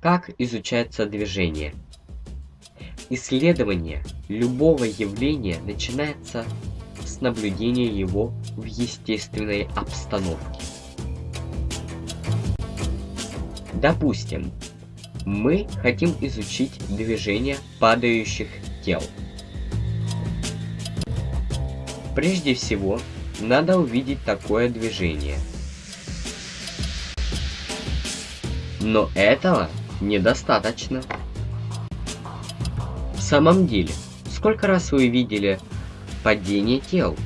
как изучается движение. Исследование любого явления начинается с наблюдения его в естественной обстановке. Допустим, мы хотим изучить движение падающих тел. Прежде всего, надо увидеть такое движение. Но этого недостаточно. В самом деле, сколько раз вы видели падение тел?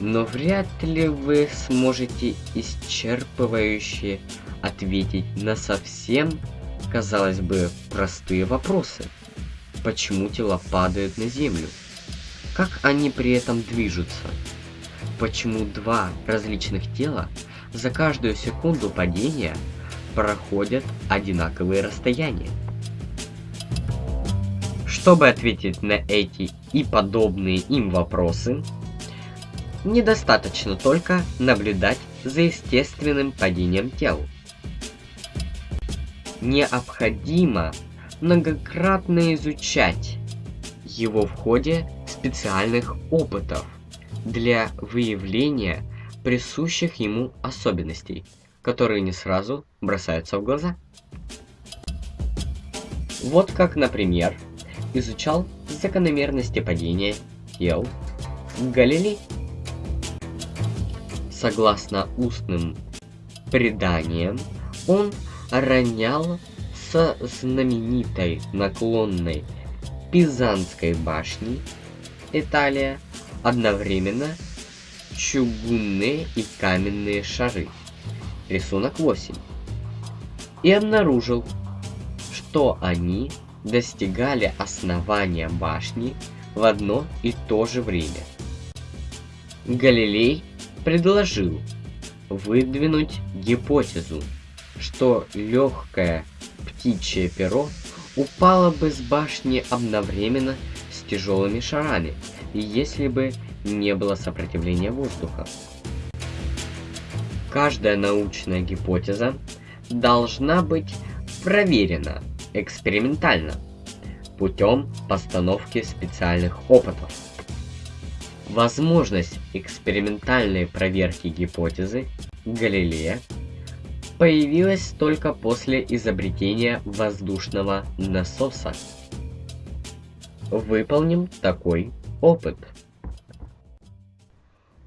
Но вряд ли вы сможете исчерпывающе ответить на совсем, казалось бы, простые вопросы. Почему тела падают на землю? Как они при этом движутся? Почему два различных тела за каждую секунду падения проходят одинаковые расстояния? Чтобы ответить на эти и подобные им вопросы, недостаточно только наблюдать за естественным падением тел необходимо многократно изучать его в ходе специальных опытов для выявления присущих ему особенностей, которые не сразу бросаются в глаза. Вот как, например, изучал закономерности падения тел Галилей. Согласно устным преданиям, он ронял со знаменитой наклонной Пизанской башни, Италия, одновременно чугунные и каменные шары. Рисунок 8. И обнаружил, что они достигали основания башни в одно и то же время. Галилей предложил выдвинуть гипотезу, что легкое птичье перо упало бы с башни одновременно с тяжелыми шарами, если бы не было сопротивления воздуха. Каждая научная гипотеза должна быть проверена экспериментально путем постановки специальных опытов. Возможность экспериментальной проверки гипотезы Галилея появилась только после изобретения воздушного насоса. Выполним такой опыт.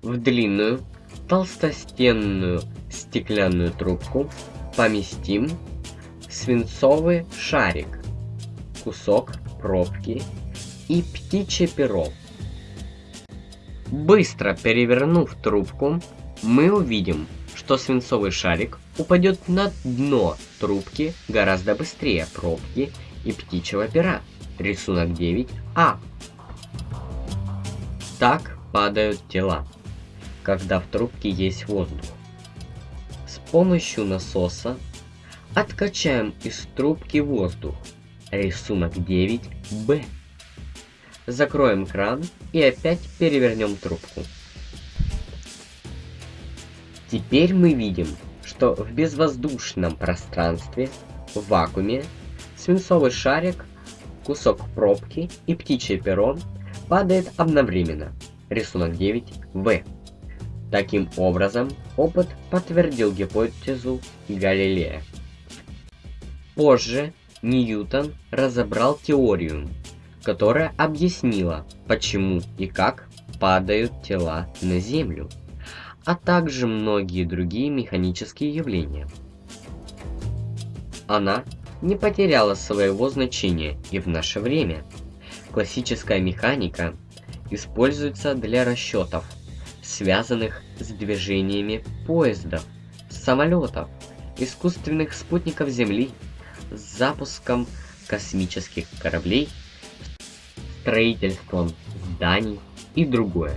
В длинную толстостенную стеклянную трубку поместим свинцовый шарик, кусок пробки и птичье перо. Быстро перевернув трубку, мы увидим, что свинцовый шарик упадет на дно трубки гораздо быстрее пробки и птичьего пера. Рисунок 9а. Так падают тела, когда в трубке есть воздух. С помощью насоса откачаем из трубки воздух. Рисунок 9б. Закроем кран и опять перевернем трубку. Теперь мы видим, что в безвоздушном пространстве, в вакууме, свинцовый шарик, кусок пробки и птичье перо падает одновременно. Рисунок 9в. Таким образом, опыт подтвердил гипотезу Галилея. Позже Ньютон разобрал теорию, которая объяснила, почему и как падают тела на Землю а также многие другие механические явления. Она не потеряла своего значения и в наше время. Классическая механика используется для расчетов, связанных с движениями поездов, самолетов, искусственных спутников Земли, с запуском космических кораблей, строительством зданий и другое.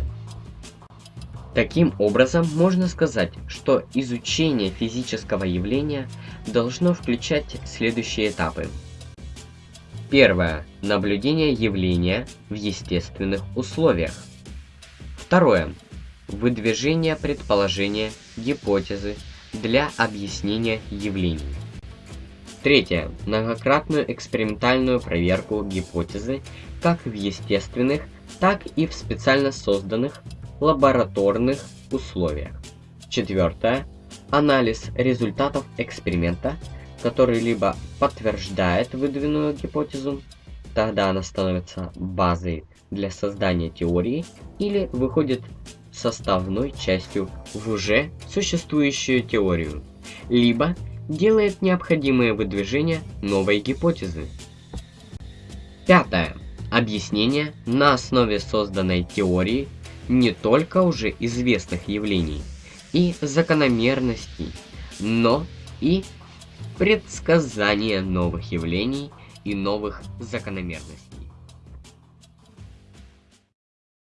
Таким образом, можно сказать, что изучение физического явления должно включать следующие этапы. Первое. Наблюдение явления в естественных условиях. Второе. Выдвижение предположения, гипотезы для объяснения явлений. Третье. Многократную экспериментальную проверку гипотезы как в естественных, так и в специально созданных лабораторных условиях. Четвертое. Анализ результатов эксперимента, который либо подтверждает выдвинутую гипотезу, тогда она становится базой для создания теории или выходит составной частью в уже существующую теорию, либо делает необходимые выдвижения новой гипотезы. Пятое. Объяснение на основе созданной теории не только уже известных явлений и закономерностей, но и предсказание новых явлений и новых закономерностей.